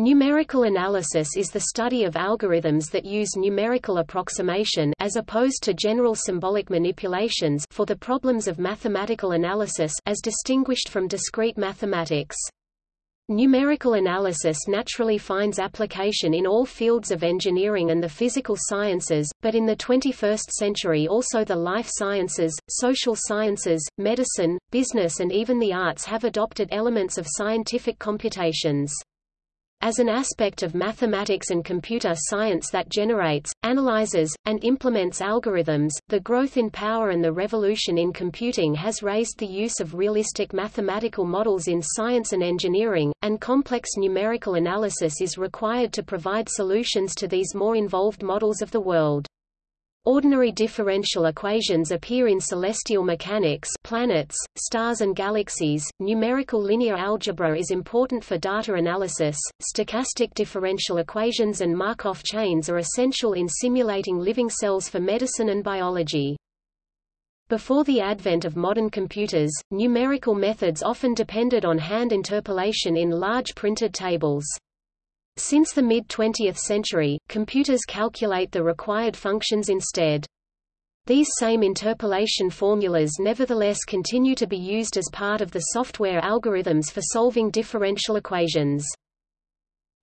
Numerical analysis is the study of algorithms that use numerical approximation as opposed to general symbolic manipulations for the problems of mathematical analysis as distinguished from discrete mathematics. Numerical analysis naturally finds application in all fields of engineering and the physical sciences, but in the 21st century also the life sciences, social sciences, medicine, business and even the arts have adopted elements of scientific computations. As an aspect of mathematics and computer science that generates, analyzes, and implements algorithms, the growth in power and the revolution in computing has raised the use of realistic mathematical models in science and engineering, and complex numerical analysis is required to provide solutions to these more involved models of the world. Ordinary differential equations appear in celestial mechanics planets, stars and galaxies. Numerical linear algebra is important for data analysis. Stochastic differential equations and Markov chains are essential in simulating living cells for medicine and biology. Before the advent of modern computers, numerical methods often depended on hand interpolation in large printed tables. Since the mid-20th century, computers calculate the required functions instead. These same interpolation formulas nevertheless continue to be used as part of the software algorithms for solving differential equations.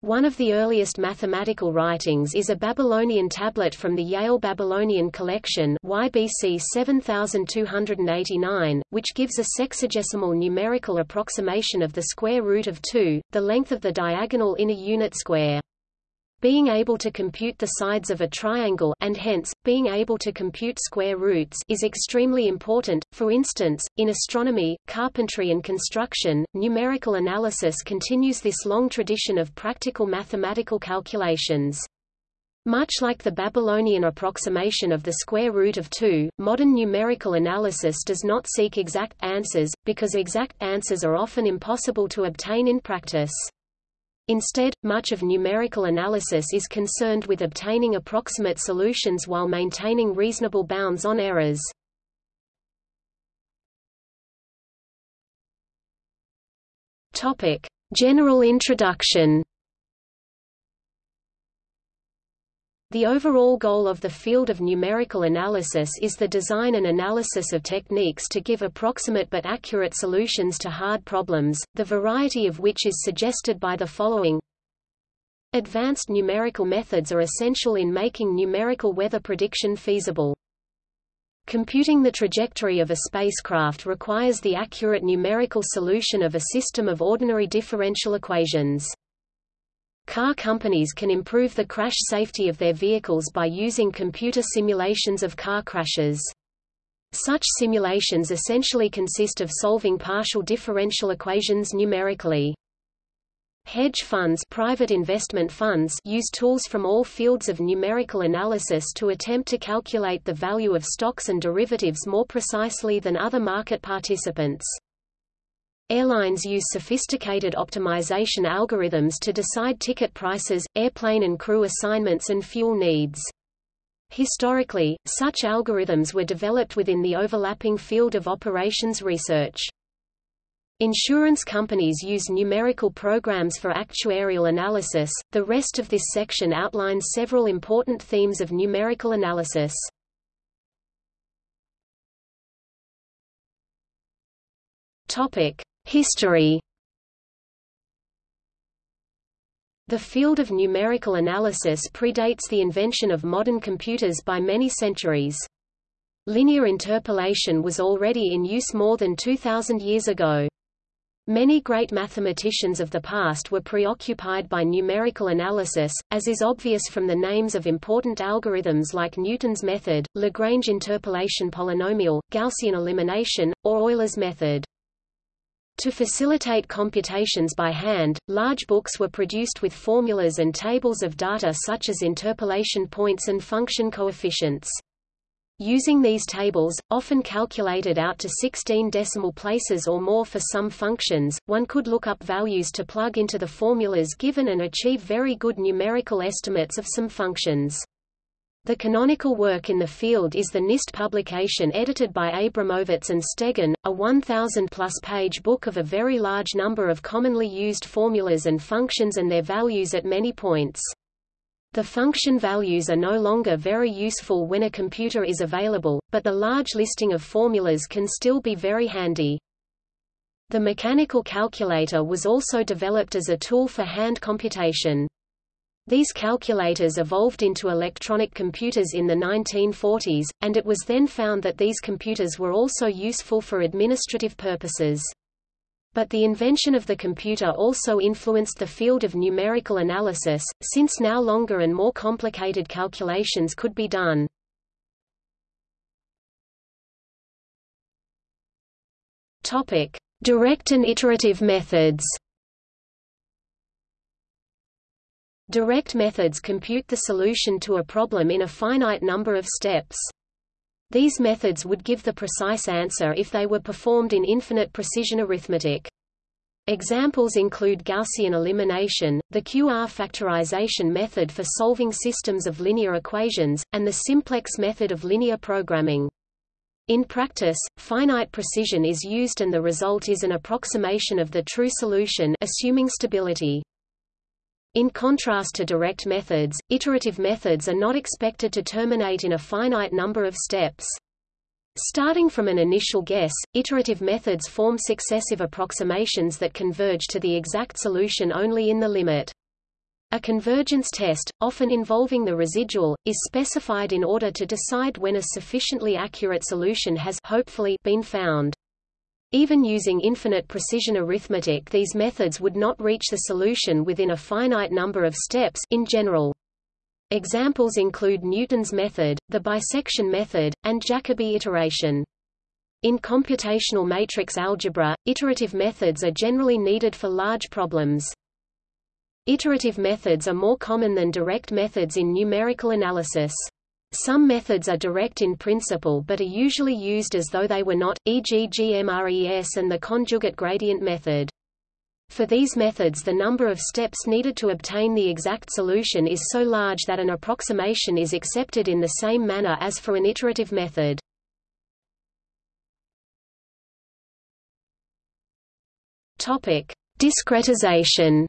One of the earliest mathematical writings is a Babylonian tablet from the Yale Babylonian Collection YBC 7289, which gives a sexagesimal numerical approximation of the square root of 2, the length of the diagonal inner unit square. Being able to compute the sides of a triangle and hence, being able to compute square roots is extremely important. For instance, in astronomy, carpentry and construction, numerical analysis continues this long tradition of practical mathematical calculations. Much like the Babylonian approximation of the square root of 2, modern numerical analysis does not seek exact answers, because exact answers are often impossible to obtain in practice. Instead, much of numerical analysis is concerned with obtaining approximate solutions while maintaining reasonable bounds on errors. Topic: General introduction. The overall goal of the field of numerical analysis is the design and analysis of techniques to give approximate but accurate solutions to hard problems, the variety of which is suggested by the following. Advanced numerical methods are essential in making numerical weather prediction feasible. Computing the trajectory of a spacecraft requires the accurate numerical solution of a system of ordinary differential equations. Car companies can improve the crash safety of their vehicles by using computer simulations of car crashes. Such simulations essentially consist of solving partial differential equations numerically. Hedge funds private investment funds use tools from all fields of numerical analysis to attempt to calculate the value of stocks and derivatives more precisely than other market participants. Airlines use sophisticated optimization algorithms to decide ticket prices, airplane and crew assignments and fuel needs. Historically, such algorithms were developed within the overlapping field of operations research. Insurance companies use numerical programs for actuarial analysis. The rest of this section outlines several important themes of numerical analysis. Topic: History The field of numerical analysis predates the invention of modern computers by many centuries. Linear interpolation was already in use more than 2,000 years ago. Many great mathematicians of the past were preoccupied by numerical analysis, as is obvious from the names of important algorithms like Newton's method, Lagrange interpolation polynomial, Gaussian elimination, or Euler's method. To facilitate computations by hand, large books were produced with formulas and tables of data such as interpolation points and function coefficients. Using these tables, often calculated out to 16 decimal places or more for some functions, one could look up values to plug into the formulas given and achieve very good numerical estimates of some functions. The canonical work in the field is the NIST publication edited by Abramowitz and Stegun, a 1,000-plus page book of a very large number of commonly used formulas and functions and their values at many points. The function values are no longer very useful when a computer is available, but the large listing of formulas can still be very handy. The mechanical calculator was also developed as a tool for hand computation. These calculators evolved into electronic computers in the 1940s, and it was then found that these computers were also useful for administrative purposes. But the invention of the computer also influenced the field of numerical analysis, since now longer and more complicated calculations could be done. Direct and iterative methods. Direct methods compute the solution to a problem in a finite number of steps. These methods would give the precise answer if they were performed in infinite precision arithmetic. Examples include Gaussian elimination, the QR factorization method for solving systems of linear equations, and the simplex method of linear programming. In practice, finite precision is used and the result is an approximation of the true solution assuming stability. In contrast to direct methods, iterative methods are not expected to terminate in a finite number of steps. Starting from an initial guess, iterative methods form successive approximations that converge to the exact solution only in the limit. A convergence test, often involving the residual, is specified in order to decide when a sufficiently accurate solution has hopefully been found. Even using infinite precision arithmetic these methods would not reach the solution within a finite number of steps in general. Examples include Newton's method, the bisection method, and Jacobi iteration. In computational matrix algebra, iterative methods are generally needed for large problems. Iterative methods are more common than direct methods in numerical analysis. Some methods are direct in principle but are usually used as though they were not, e.g. GMRES and the conjugate gradient method. For these methods the number of steps needed to obtain the exact solution is so large that an approximation is accepted in the same manner as for an iterative method. Discretization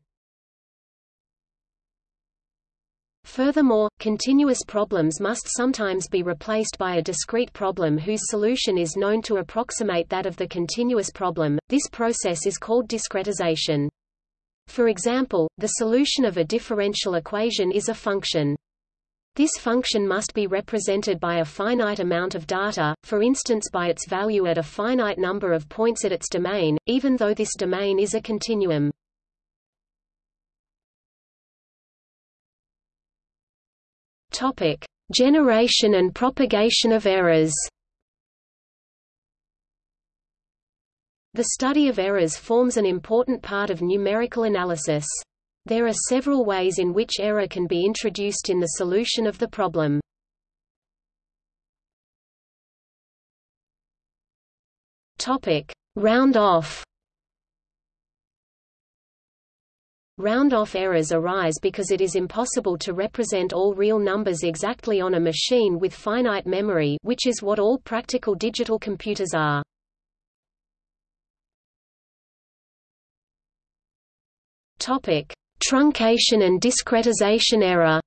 Furthermore, continuous problems must sometimes be replaced by a discrete problem whose solution is known to approximate that of the continuous problem. This process is called discretization. For example, the solution of a differential equation is a function. This function must be represented by a finite amount of data, for instance by its value at a finite number of points at its domain, even though this domain is a continuum. Topic: Generation and propagation of errors. The study of errors forms an important part of numerical analysis. There are several ways in which error can be introduced in the solution of the problem. Topic: Round off. Round-off errors arise because it is impossible to represent all real numbers exactly on a machine with finite memory which is what all practical digital computers are. Truncation and discretization error.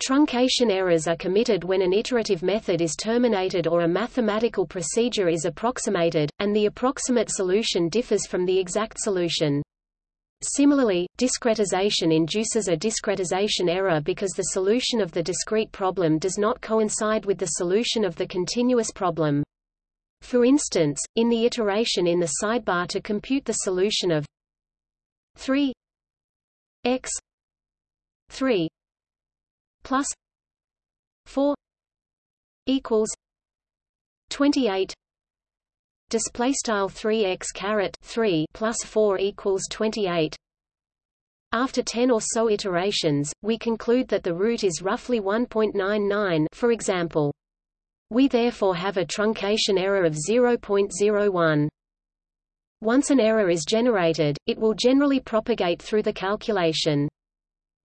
Truncation errors are committed when an iterative method is terminated or a mathematical procedure is approximated, and the approximate solution differs from the exact solution. Similarly, discretization induces a discretization error because the solution of the discrete problem does not coincide with the solution of the continuous problem. For instance, in the iteration in the sidebar to compute the solution of 3 x 3 plus 4 equals 28 display style 3x caret 3 plus 4 equals 28 after 10 or so iterations we conclude that the root is roughly 1.99 for example. We therefore have a truncation error of 0.01 once an error is generated it will generally propagate through the calculation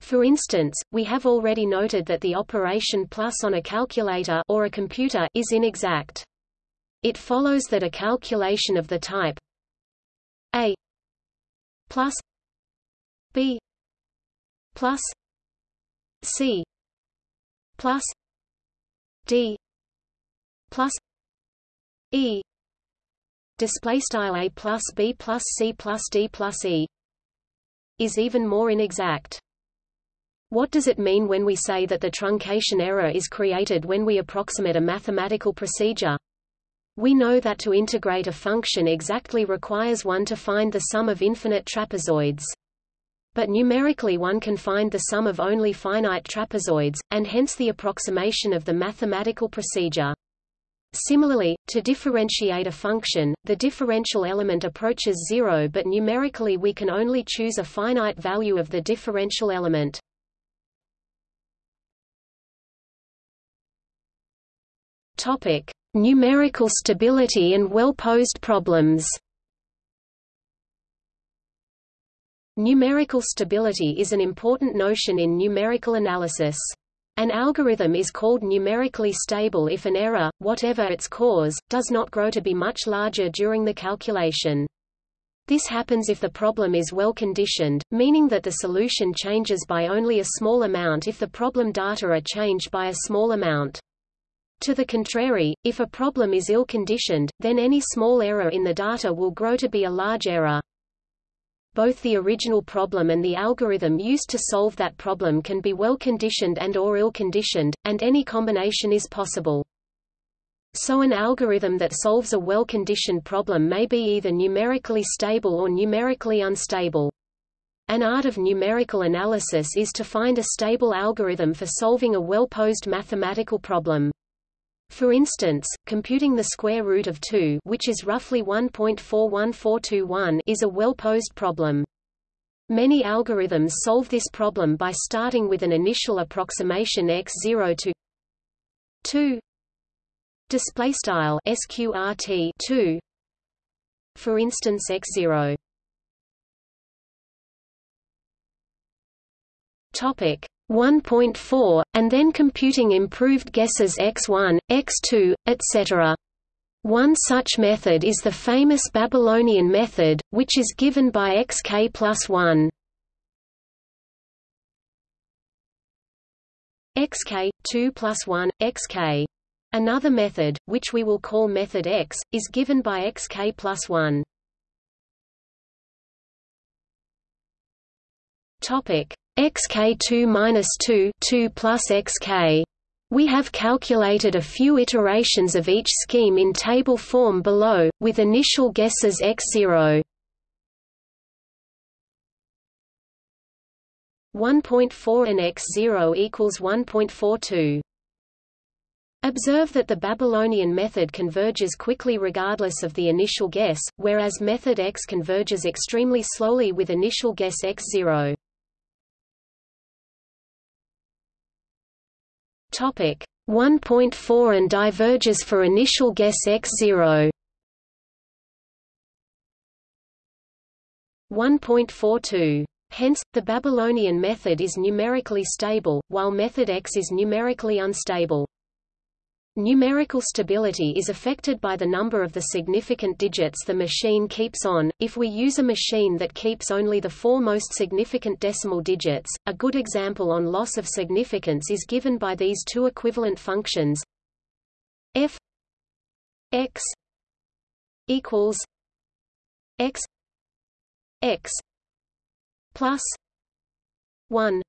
For instance, we have already noted that the operation plus on a calculator or a computer is inexact. It follows that a calculation of the type a plus b plus c plus d plus e display style a plus b plus c plus d plus e is even more inexact. What does it mean when we say that the truncation error is created when we approximate a mathematical procedure? We know that to integrate a function exactly requires one to find the sum of infinite trapezoids. But numerically one can find the sum of only finite trapezoids, and hence the approximation of the mathematical procedure. Similarly, to differentiate a function, the differential element approaches zero but numerically we can only choose a finite value of the differential element. Topic: Numerical stability and well-posed problems. Numerical stability is an important notion in numerical analysis. An algorithm is called numerically stable if an error, whatever its cause, does not grow to be much larger during the calculation. This happens if the problem is well conditioned, meaning that the solution changes by only a small amount if the problem data are changed by a small amount. To the contrary, if a problem is ill-conditioned, then any small error in the data will grow to be a large error. Both the original problem and the algorithm used to solve that problem can be well-conditioned and or ill-conditioned, and any combination is possible. So an algorithm that solves a well-conditioned problem may be either numerically stable or numerically unstable. An art of numerical analysis is to find a stable algorithm for solving a well-posed mathematical problem. For instance, computing the square root of 2 which is roughly 1.41421 is a well-posed problem. Many algorithms solve this problem by starting with an initial approximation x0 to 2 display style sqrt 2 for instance x0 topic 1.4, and then computing improved guesses x1, x2, etc. One such method is the famous Babylonian method, which is given by xk plus 1. xk, 2 plus 1, xk. Another method, which we will call method x, is given by xk plus 1. Topic xk2 minus 2 2 plus xk. We have calculated a few iterations of each scheme in table form below, with initial guesses x0. 1.4 and x0 equals 1.42. Observe that the Babylonian method converges quickly regardless of the initial guess, whereas method x converges extremely slowly with initial guess x0. Topic 1.4 and diverges for initial guess x0. 1.42. Hence, the Babylonian method is numerically stable, while method X is numerically unstable. Numerical stability is affected by the number of the significant digits the machine keeps on. If we use a machine that keeps only the four most significant decimal digits, a good example on loss of significance is given by these two equivalent functions f x equals x x plus 1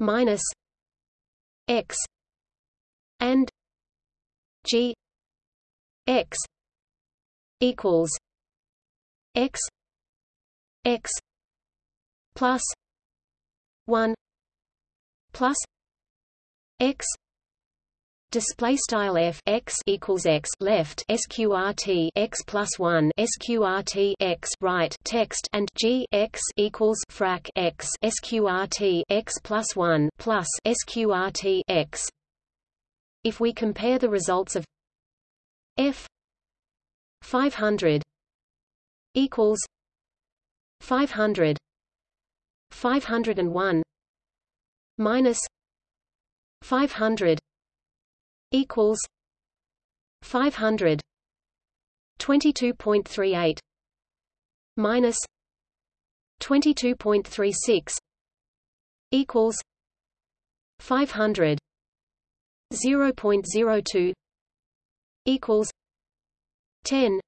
minus x and G X equals X X plus one plus X Display style f x equals x left sqrt x plus one sqrt x right text and g x equals frac x sqrt x plus one plus sqrt x if we compare the results of f 500 equals 500 501 minus 500 equals 500 22.38 minus 22.36 equals 500 0.02 equals 10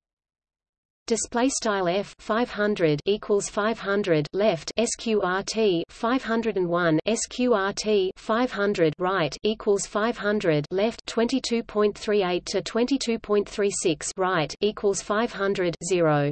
display style f 500 equals 500 left sqrt 501 sqrt 500 right equals 500 left 22.38 to 22.36 right equals 500 0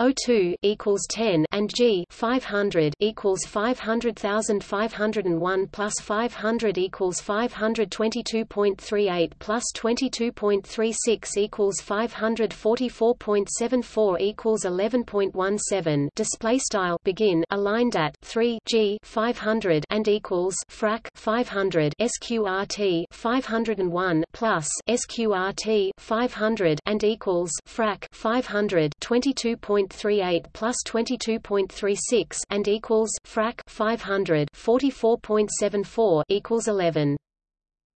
O2 equals 10 and G 500 equals 500,501 plus 500 equals 522.38 plus 22.36 equals 544.74 equals 11.17 display style begin aligned at 3 G 500 and equals frac 500 sqrt 501 plus sqrt 500 and equals frac 500 22. 22.38 plus 22.36 and equals frac 500 44.74 equals 11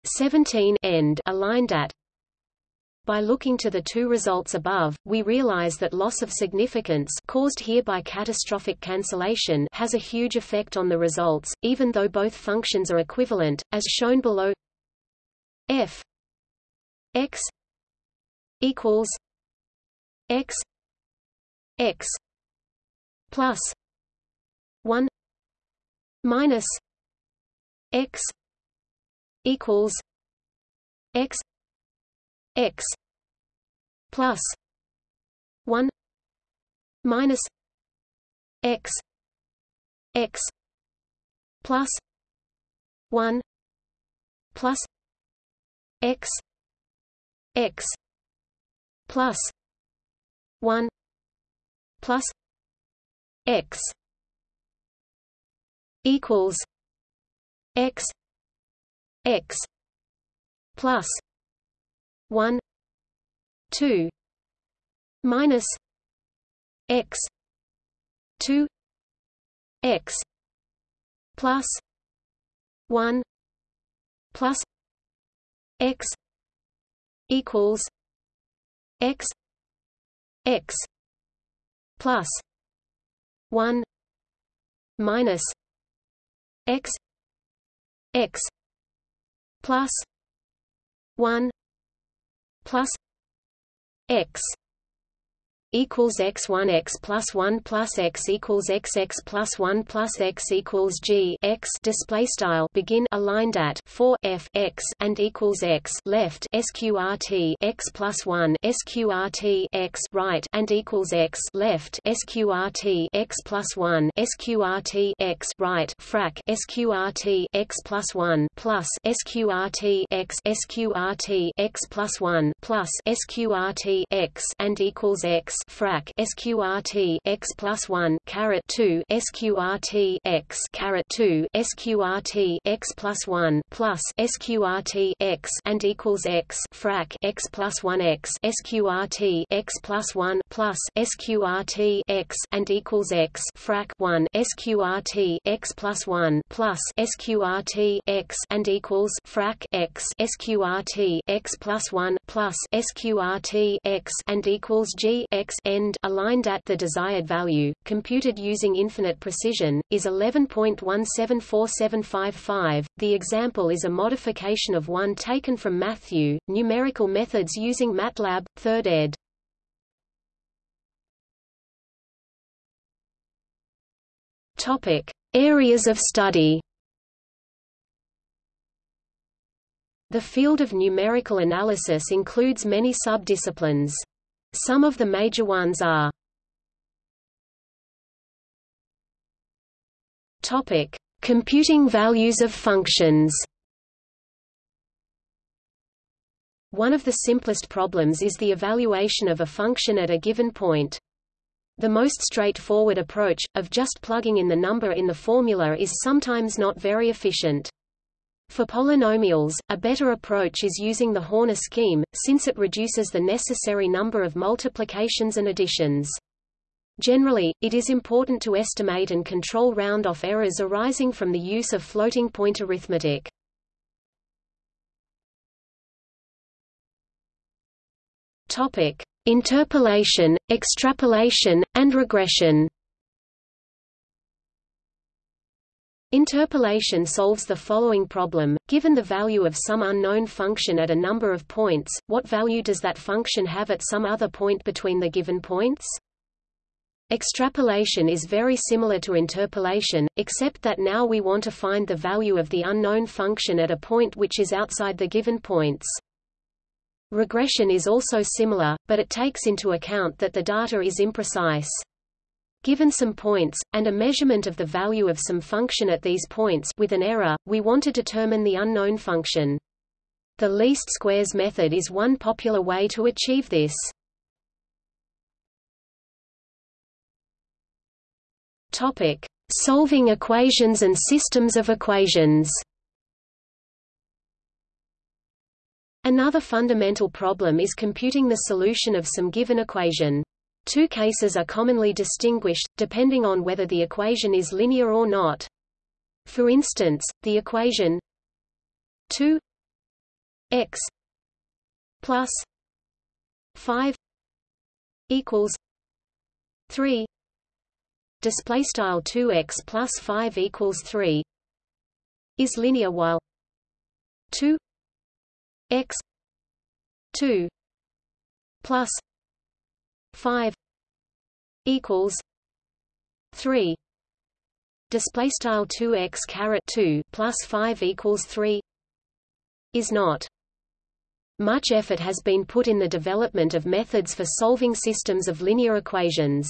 17 end aligned at. By looking to the two results above, we realize that loss of significance caused here by catastrophic cancellation has a huge effect on the results, even though both functions are equivalent, as shown below. F. X. Equals x x plus 1 minus x equals x x plus 1 minus x x plus 1 plus x x plus 1 plus x equals x x plus 1 2 minus x 2 x plus 1 plus x equals x x plus 1 minus x x plus 1 plus x equals x1 x plus 1 plus x equals x x plus 1 plus x equals g x display style begin aligned at 4 f x and equals x left sqrt x plus 1 sqrt x right and equals x left sqrt x plus 1 sqrt x right frac sqrt x plus 1 plus sqrt x sqrt x plus 1 plus sqrt x and equals x frac sqrt x plus 1 caret 2 sqrt x caret 2 sqrt x plus 1 plus sqrt x and equals x frac x plus 1 x sqrt x plus 1 plus sqrt x and equals x frac 1 sqrt x plus 1 plus sqrt x and equals frac x sqrt x plus 1 plus sqrt x and equals g x end aligned at the desired value, computed using infinite precision, is 11.174755. The example is a modification of one taken from Matthew, numerical methods using MATLAB, 3rd ed. Topic: Areas of study. The field of numerical analysis includes many subdisciplines. Some of the major ones are Topic: Computing values of functions. One of the simplest problems is the evaluation of a function at a given point. The most straightforward approach, of just plugging in the number in the formula is sometimes not very efficient. For polynomials, a better approach is using the Horner scheme, since it reduces the necessary number of multiplications and additions. Generally, it is important to estimate and control round-off errors arising from the use of floating-point arithmetic. Topic: Interpolation, extrapolation, and regression. Interpolation solves the following problem, given the value of some unknown function at a number of points, what value does that function have at some other point between the given points? Extrapolation is very similar to interpolation, except that now we want to find the value of the unknown function at a point which is outside the given points. Regression is also similar, but it takes into account that the data is imprecise. Given some points, and a measurement of the value of some function at these points with an error, we want to determine the unknown function. The least squares method is one popular way to achieve this. Topic: Solving equations and systems of equations. Another fundamental problem is computing the solution of some given equation. Two cases are commonly distinguished, depending on whether the equation is linear or not. For instance, the equation 2 x plus 5 equals 3 display style 2x plus 5 equals 3 is linear while 2 x 2 plus 5 equals 3 display style 2x caret 2 plus 5 equals 3 is not much effort has been put in the development of methods for solving systems of linear equations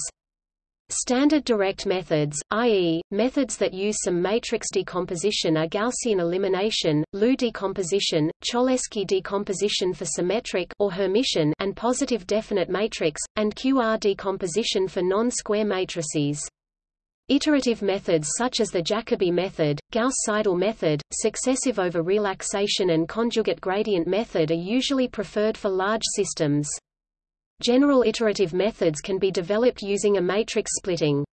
Standard direct methods, i.e., methods that use some matrix decomposition are Gaussian elimination, LU decomposition, Cholesky decomposition for symmetric or Hermitian and positive definite matrix, and QR decomposition for non-square matrices. Iterative methods such as the Jacobi method, Gauss-Seidel method, successive over relaxation and conjugate gradient method are usually preferred for large systems. General iterative methods can be developed using a matrix splitting.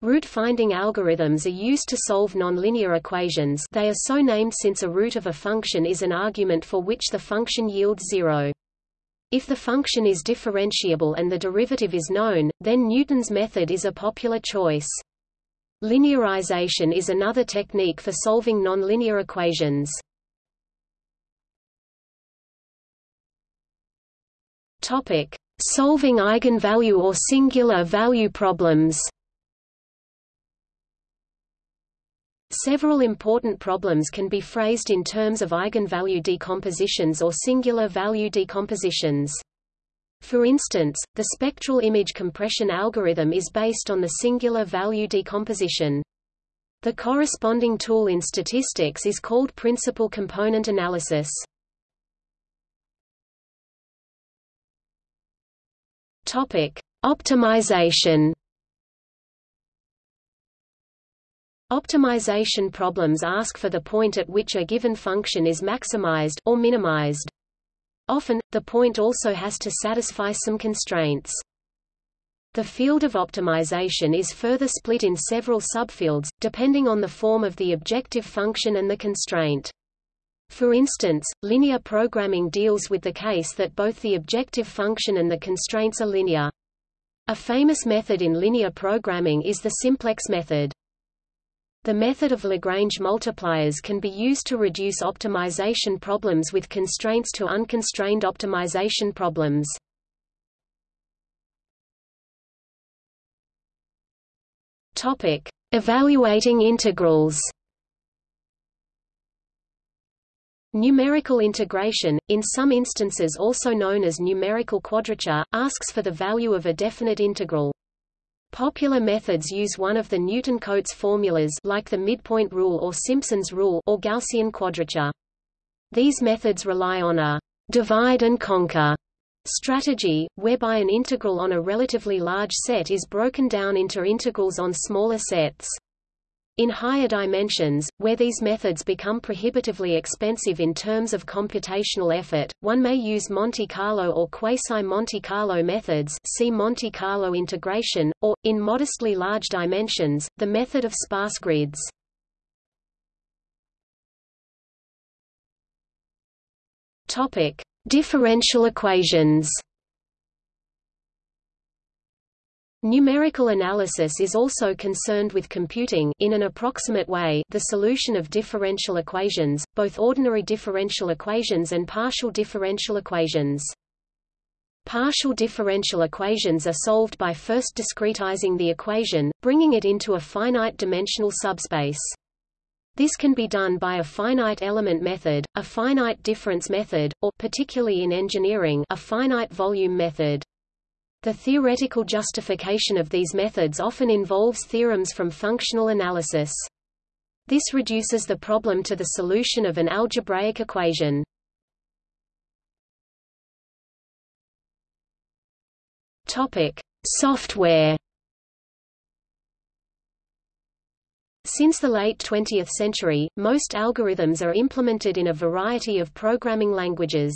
Root-finding algorithms are used to solve nonlinear equations they are so named since a root of a function is an argument for which the function yields zero. If the function is differentiable and the derivative is known, then Newton's method is a popular choice. Linearization is another technique for solving nonlinear equations. Topic: Solving eigenvalue or singular value problems. Several important problems can be phrased in terms of eigenvalue decompositions or singular value decompositions. For instance, the spectral image compression algorithm is based on the singular value decomposition. The corresponding tool in statistics is called principal component analysis. Topic: Optimization. Optimization problems ask for the point at which a given function is maximized or minimized. Often, the point also has to satisfy some constraints. The field of optimization is further split in several subfields, depending on the form of the objective function and the constraint. For instance, linear programming deals with the case that both the objective function and the constraints are linear. A famous method in linear programming is the simplex method. The method of Lagrange multipliers can be used to reduce optimization problems with constraints to unconstrained optimization problems. Topic: Evaluating integrals. Numerical integration, in some instances also known as numerical quadrature, asks for the value of a definite integral. Popular methods use one of the Newton-Cotes formulas like the midpoint rule or Simpson's rule or Gaussian quadrature. These methods rely on a divide and conquer strategy, whereby an integral on a relatively large set is broken down into integrals on smaller sets. In higher dimensions, where these methods become prohibitively expensive in terms of computational effort, one may use Monte Carlo or quasi-Monte Carlo methods see Monte Carlo integration, or, in modestly large dimensions, the method of sparse grids. Differential equations. Numerical analysis is also concerned with computing in an approximate way the solution of differential equations, both ordinary differential equations and partial differential equations. Partial differential equations are solved by first discretizing the equation, bringing it into a finite-dimensional subspace. This can be done by a finite element method, a finite difference method, or particularly in engineering, a finite volume method. The theoretical justification of these methods often involves theorems from functional analysis. This reduces the problem to the solution of an algebraic equation. Topic: Software. Since the late 20th century, most algorithms are implemented in a variety of programming languages.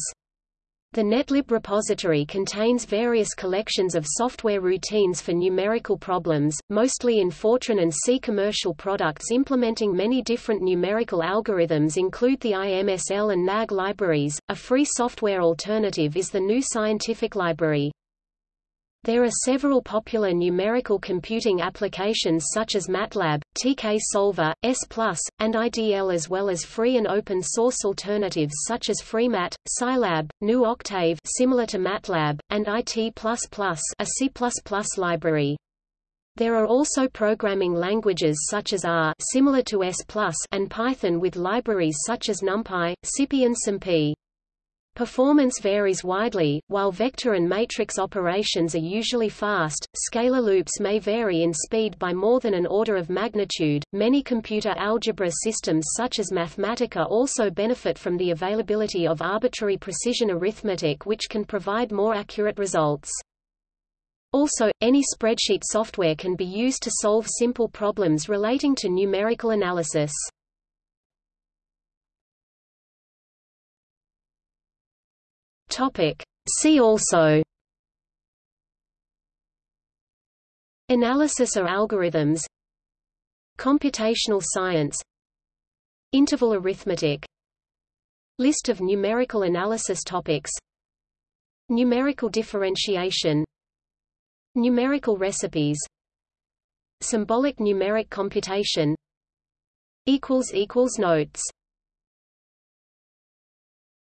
The Netlib repository contains various collections of software routines for numerical problems, mostly in Fortran and C. Commercial products implementing many different numerical algorithms include the IMSL and NAG libraries. A free software alternative is the GNU Scientific Library. There are several popular numerical computing applications such as MATLAB, TK Solver, S+, and IDL as well as free and open source alternatives such as FreeMat, Scilab, GNU Octave similar to MATLAB, and IT++, a C++ library. There are also programming languages such as R similar to S+, and Python with libraries such as NumPy, SciPy and SymPy. Performance varies widely, while vector and matrix operations are usually fast, scalar loops may vary in speed by more than an order of magnitude. Many computer algebra systems such as Mathematica also benefit from the availability of arbitrary precision arithmetic which can provide more accurate results. Also, any spreadsheet software can be used to solve simple problems relating to numerical analysis. Topic. See also. Analysis or algorithms. Computational science. Interval arithmetic. List of numerical analysis topics. Numerical differentiation. Numerical recipes. Symbolic numeric computation. Notes